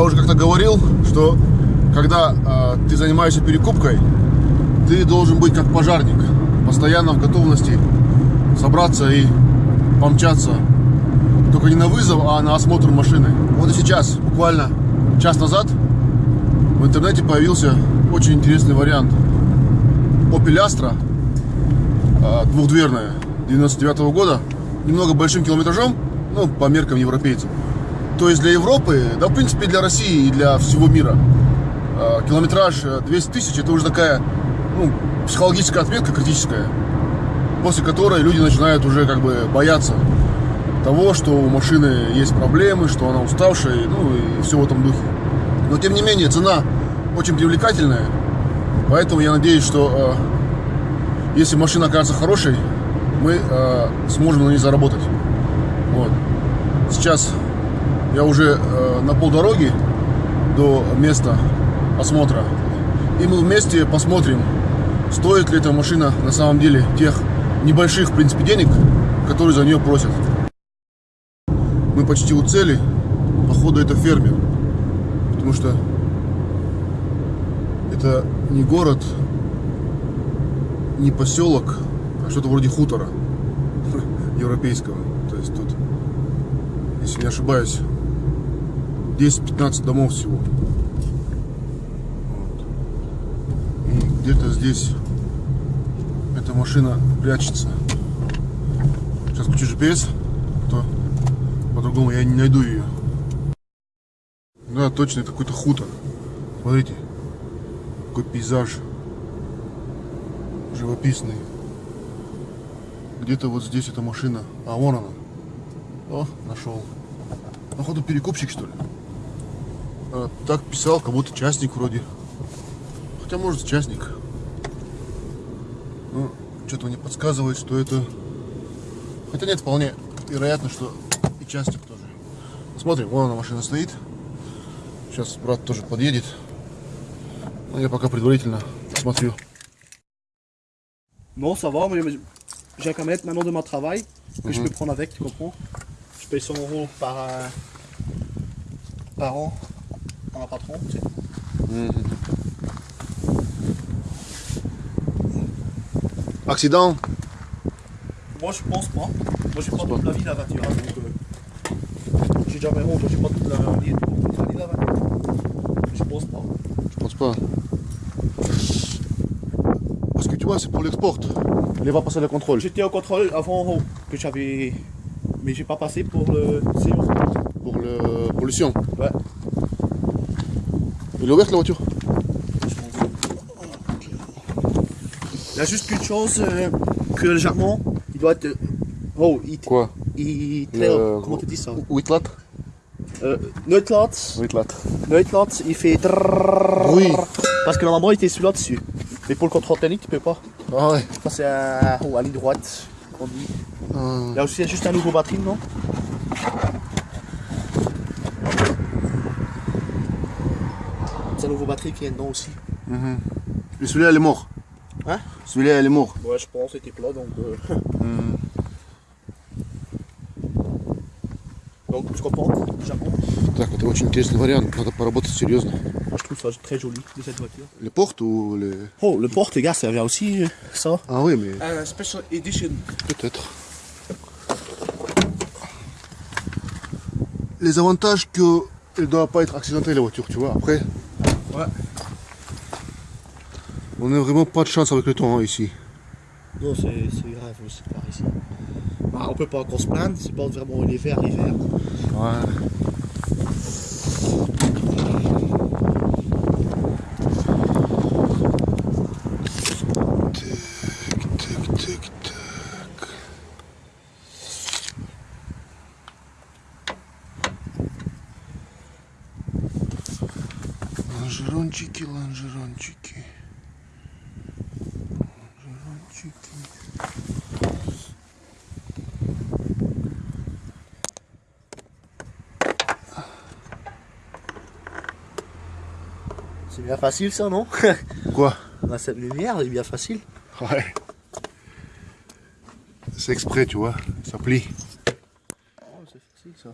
Я уже как-то говорил, что когда э, ты занимаешься перекупкой, ты должен быть как пожарник, постоянно в готовности собраться и помчаться. Только не на вызов, а на осмотр машины. Вот и сейчас, буквально час назад, в интернете появился очень интересный вариант. Opel Astra, э, двухдверная, 99 -го года, немного большим километражом, ну, по меркам европейцев. То есть для Европы, да, в принципе, для России и для всего мира, э, километраж 200 тысяч, это уже такая, ну, психологическая отметка критическая, после которой люди начинают уже как бы бояться того, что у машины есть проблемы, что она уставшая, ну и все в этом духе. Но тем не менее, цена очень привлекательная, поэтому я надеюсь, что э, если машина окажется хорошей, мы э, сможем на ней заработать. Вот. Сейчас я уже э, на полдороги до места осмотра. И мы вместе посмотрим, стоит ли эта машина на самом деле тех небольших, в принципе, денег, которые за нее просят. Мы почти у цели. Походу, это фермер. Потому что это не город, не поселок, а что-то вроде хутора европейского. То есть тут, если не ошибаюсь, 10-15 домов всего. Вот. Где-то здесь эта машина прячется. Сейчас включу GPS, а то по-другому я не найду ее. Да, точно, это какой-то хутор. Смотрите, какой пейзаж живописный. Где-то вот здесь эта машина. А, вон она. О, нашел. Походу перекупщик, что ли? А, так писал, как будто частник вроде. Хотя, может, частник. Ну, что-то мне подсказывает, что это... Хотя нет, вполне вероятно, что и частник тоже. Смотрим, вон она машина стоит. Сейчас брат тоже подъедет. Но я пока предварительно смотрю. Non, ça va, mais j'ai un camionette maintenant de mon travail que je peux prendre avec, tu comprends Je paye 100 euros par, euh, par an en un patron, tu sais. Accident Moi, je pense pas. Moi, j'ai pas toute la vie la voiture. hein, donc, euh, j'ai déjà vraiment, j'ai pas toute la vie, toute la. Je pense pas. Je pense pas. Parce que tu vois, c'est pour l'export. Il va passer le contrôle. J'étais au contrôle avant oh, que j'avais. Mais j'ai pas passé pour le. Pour le pollution. Ouais. Il est ouvert la voiture Il y a juste qu'une chose euh, que le jargon, il doit être. euh, Oh, il. Quoi il Le- Comment tu dis ça Whitlat euh, Neutlat. Neutlat, il fait. Oui. Parce que normalement, il était celui-là dessus. Mais pour le contrôle technique, tu peux pas. Ah ouais. Ça, c'est à, oh, à ligne droite qu'on dit. Ah. Il y a aussi juste un nouveau batterie, non C'est un nouveau batterie qui est dedans aussi. Et celui-là, il est mort. Hein Celui-là, il est mort. Ouais, je pense, c'était plat donc. euh, Donc, je comprends, Japon. Так, это очень интересный вариант. Надо поработать серьезно. Moi, je trouve ça très joli de cette voiture. Les portes ou les... Oh, le porte, les gars, ça vient aussi, euh, ça. Ah oui, mais Un special edition. peut-être. Les avantages que elle doit pas être accidentée la voiture, tu vois. Après, Ouais. on n'a vraiment pas de chance avec le temps hein, ici. Non, c'est grave aussi par ici. Bah, on peut pas encore se plaindre, c'est pas vraiment l'hiver, l'hiver. Ouais. Лонжерончики, лонжерончики. Лонжерончики. C'est bien facile ça, non Quoi Bah, Cette lumière, elle est bien facile. Ouais. C'est exprès, tu vois. Ça plie. Oh, c'est facile ça.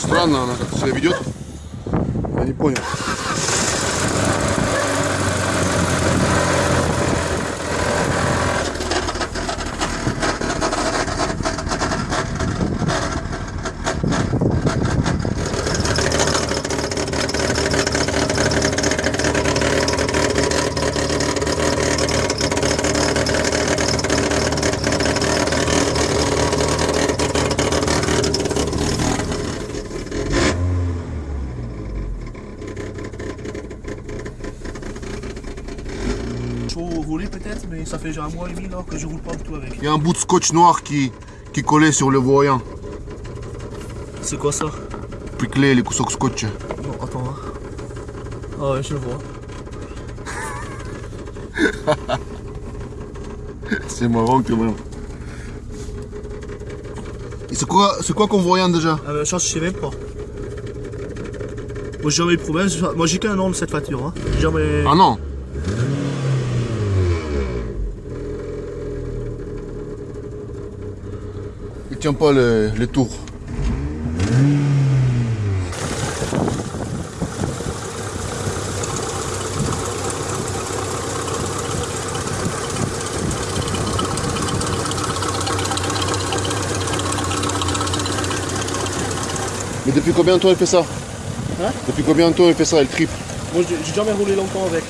Странно она как себя ведет. Я не понял. ça fait genre un mois et demi là, que je roule pas du tout avec. Il y a un bout de scotch noir qui, qui collait sur le voyant. C'est quoi ça? Puis Piclé, les coussins scotch. Non, attends. Hein. Ah ouais, je le vois. c'est marrant que marrant. Et c'est quoi c'est quoi qu'on voyant déjà? Ah ben, je sais même pas. Moi j'ai jamais eu de problème, moi j'ai qu'un an de cette voiture. Hein. Jamais... Ah non? Tient pas les, les tours. Mais depuis combien de temps il fait ça Hein Depuis combien de temps il fait ça, il tripe Moi, j'ai jamais roulé longtemps avec.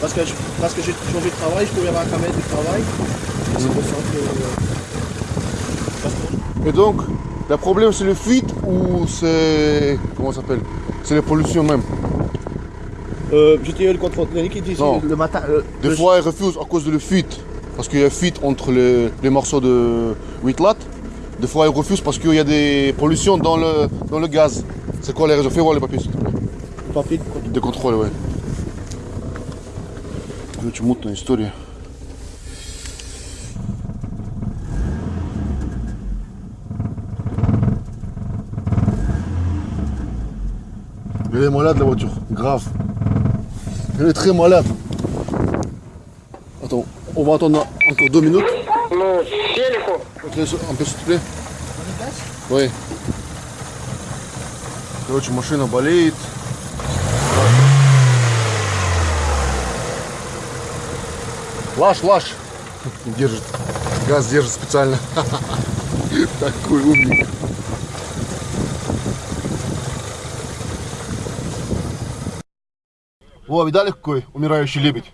Parce que, je- parce que j'ai changé de travail, je pouvais avoir un camètre de travail. Et C'est pour ça que. euh, parce que- et donc, le problème, c'est le fuite ou c'est. Comment ça s'appelle? C'est la pollution même euh, J'étais le contrôle qui dit le matin. Euh, des fois, ils refusent à cause de la fuite. Parce qu'il y a fuite entre les, morceaux de Whitlat. Des fois, ils refusent parce qu'il y a des pollutions dans le, dans le gaz. C'est quoi les raisons? Fais voir les papiers, s'il te plaît. Papiers de contrôle De contrôle, ouais. Je vais te montrer une histoire. Est malade la voiture, grave. Elle est très malade. Attends, on va attendre encore deux minutes. Ну, un peu, s'il te plaît. Oui. Короче, машина болеет. Лаш, лаш. Держит. Газ держит специально. Такой умник. Во, видали какой умирающий лебедь?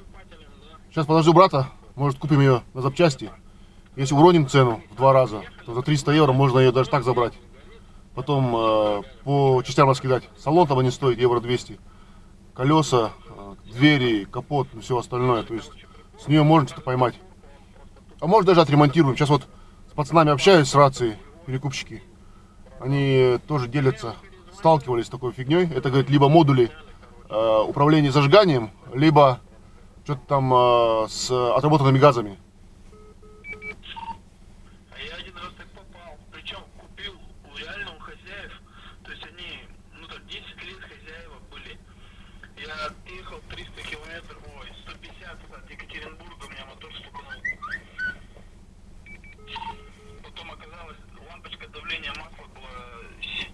Сейчас подожду брата, может купим ее на запчасти. Если уроним цену в два раза, то за 300 евро можно ее даже так забрать. Потом э, по частям раскидать. Салон там они стоят евро 200. Колеса, э, двери, капот, и все остальное. То есть с нее можно что-то поймать. А может даже отремонтируем. Сейчас вот с пацанами общаюсь с рацией, перекупщики. Они тоже делятся, сталкивались с такой фигней. Это, говорит, либо модули э, управления зажиганием, либо что-то там э, с отработанными газами. А я один раз так попал. Причем купил у реально у хозяев. То есть они, ну так, 10 лет хозяева были. Я ехал 300 километров, ой, 150 от Екатеринбурга, у меня мотор стукнул. Потом оказалось, лампочка давления масла была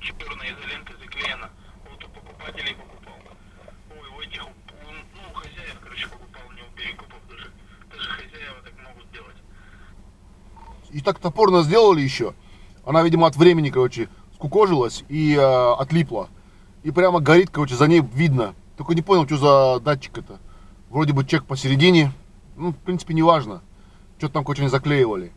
черной изолентой заклеена. Вот у покупателей покупал. Ой, у этих, у- ну, у хозяев, короче, покупал, не у перекупов даже. Даже хозяева так могут делать. И так топорно сделали еще. Она, видимо, от времени, короче, скукожилась и э, отлипла. И прямо горит, короче, за ней видно. Только не понял, что за датчик это. Вроде бы чек посередине. Ну, в принципе, не важно. Что-то там, короче, не заклеивали.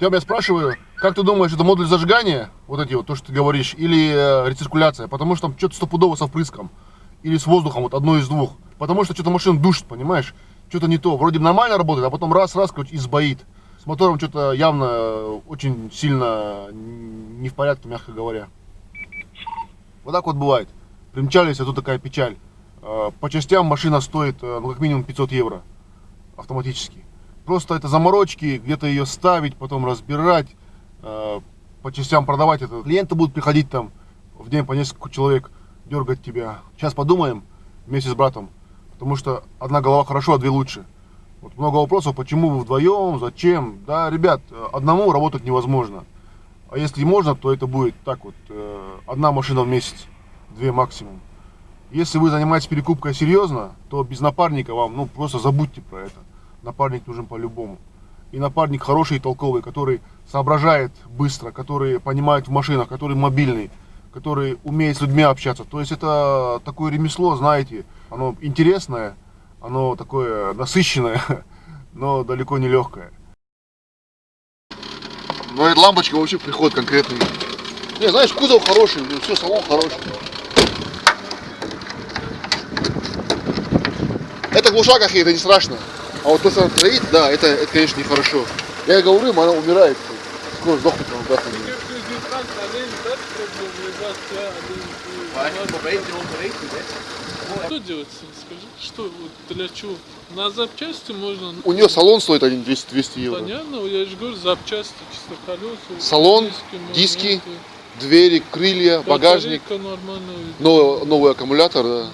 Я спрашиваю, как ты думаешь, это модуль зажигания, вот эти вот, то, что ты говоришь, или э, рециркуляция? Потому что там что-то стопудово со впрыском. Или с воздухом, вот одно из двух. Потому что что-то машина душит, понимаешь? что-то не то. Вроде нормально работает, а потом раз-раз, короче, и сбоит. С мотором что-то явно очень сильно не в порядке, мягко говоря. Вот так вот бывает. Примчались, а тут такая печаль. Э, По частям машина стоит, э, ну, как минимум 500 евро автоматически. Просто это заморочки, где-то ее ставить, потом разбирать, э, по частям продавать это. Клиенты будут приходить там в день по несколько человек, дергать тебя. Сейчас подумаем вместе с братом, потому что одна голова хорошо, а две лучше. Вот много вопросов, почему вы вдвоем, зачем. Да, ребят, одному работать невозможно. А если можно, то это будет так вот, э, одна машина в месяц, две максимум. Если вы занимаетесь перекупкой серьезно, то без напарника вам, ну, просто забудьте про это. Напарник нужен по-любому. И напарник хороший и толковый, который соображает быстро, который понимает в машинах, который мобильный, который умеет с людьми общаться. То есть это такое ремесло, знаете, оно интересное, оно такое насыщенное, но далеко не легкое. Ну, эта лампочка вообще приход конкретный. Не, знаешь, кузов хороший, все, салон хороший. Это глуша какие-то, не страшно. А вот то, что она троит, да, это, это конечно, нехорошо. Я говорю, она умирает. Скоро сдохнет, она даст Что делать, скажи? Что, вот для чего? На запчасти можно... У нее салон стоит один 200, 200 евро. Понятно, я же говорю, запчасти, чисто колеса. Салон, диски, моменты. Двери, крылья, багажник, Батарейка нормальная. новый, новый аккумулятор, да.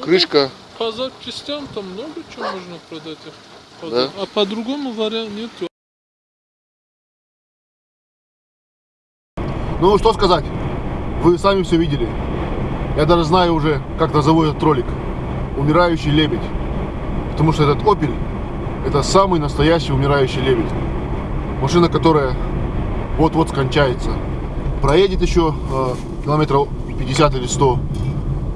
крышка. По запчастям там много чего можно продать. их. Да? А по-другому варианта нет. Ну, что сказать, вы сами все видели. Я даже знаю уже, как назову этот ролик. Умирающий лебедь. Потому что этот Opel, это самый настоящий умирающий лебедь. Машина, которая вот-вот скончается. Проедет еще э, километров 50 или 100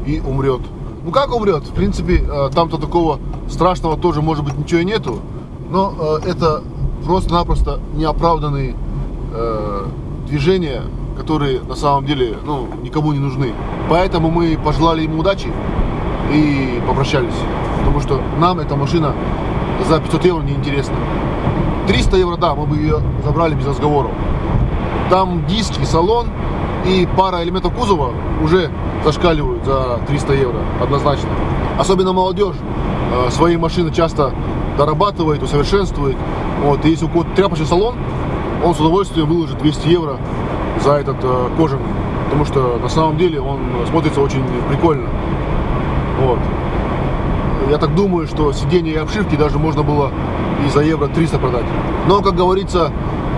и умрет. Ну как умрет? В принципе, э, там-то такого страшного тоже, может быть, ничего и нету. Но э, это просто-напросто неоправданные э, движения, которые на самом деле ну, никому не нужны. Поэтому мы пожелали ему удачи и попрощались. Потому что нам эта машина за 500 евро не интересна. 300 евро, да, мы бы ее забрали без разговоров. Там диски, салон и пара элементов кузова уже зашкаливают за 300 евро, однозначно. Особенно молодежь э, свои машины часто дорабатывает, усовершенствует. Вот, и если у кого-то тряпочный салон, он с удовольствием выложит 200 евро за этот э, кожаный. Потому что на самом деле он смотрится очень прикольно. Вот. Я так думаю, что сиденья и обшивки даже можно было и за евро 300 продать. Но, как говорится,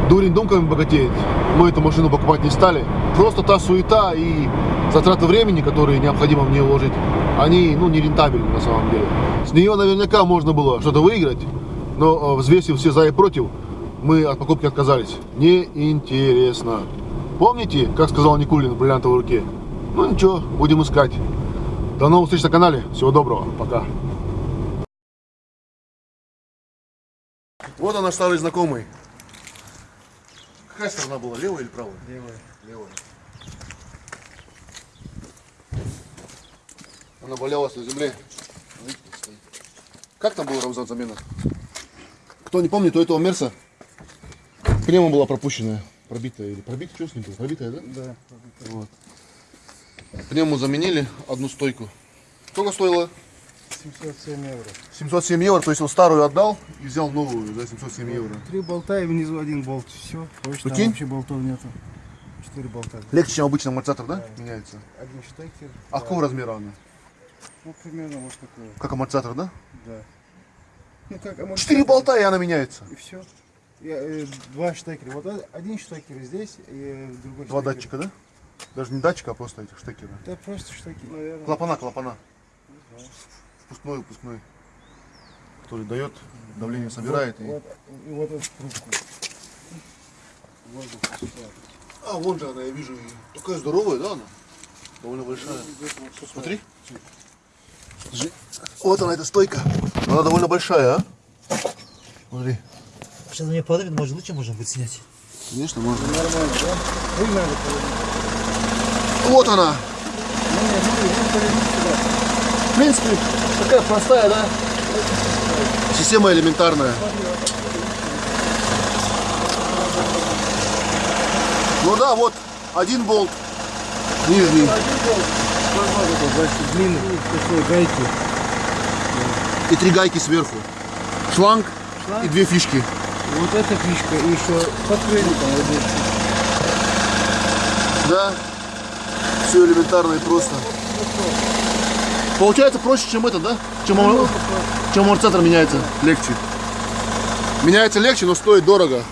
дурень думками богатеет. Мы эту машину покупать не стали. Просто та суета и затраты времени, которые необходимо в нее вложить, они ну, не рентабельны на самом деле. С нее наверняка можно было что-то выиграть, но э, взвесив все за и против, мы от покупки отказались. Неинтересно. Помните, как сказал Никулин в бриллиантовой руке? Ну ничего, будем искать. До новых встреч на канале. Всего доброго. Пока. Вот она, старый знакомый. Какая сторона была, левая или правая? Левая. Левая. Она валялась на земле. Как там был Рамзан замена? Кто не помнит, у этого Мерса пневма была пропущенная. Пробитая или пробитая, что с ним было? Пробитая, да? Да. Вот. Пневму заменили, одну стойку. Сколько стоило? 707 евро. 707 евро, то есть он старую отдал и взял новую за 707 евро. Три болта и внизу один болт. Все. Больше там Прикинь? вообще болтов нету. Четыре болта. Легче, чем обычный амортизатор, да? Меняется. Один штекер. А какого размера она? Ну, примерно вот такой. Как амортизатор, да? Да. Ну, как амортизатор. Четыре болта и она меняется. И все. Два штекера. Вот один штекер здесь и другой Два штекер. датчика, да? Даже не датчика, а просто этих штекеры. Да просто штекер, наверное. Клапана, клапана. Впускной, выпускной. Который дает, давление собирает. и- Вот, и вот эту трубку. Воздух. А, вон же она, я вижу. Такая здоровая, да, она? Довольно большая. Смотри. Смотри. Вот она, эта стойка. Она довольно большая, а? Смотри. Сейчас на нее подавит, может лучше можно будет снять. Конечно, можно. Нормально, да? Надо повернуть. Вот она. Ну. В принципе, такая простая, да? Система элементарная. Ну да, вот один болт, нижний, Длинный, такой гайки. и три гайки сверху. Шланг, Шланг. и две фишки. Вот эта фишка и еще подкрыльником вот здесь. Да. Все элементарно и просто. Получается проще, чем это, да? Чем, чем амортизатор меняется легче. Меняется легче, но стоит дорого.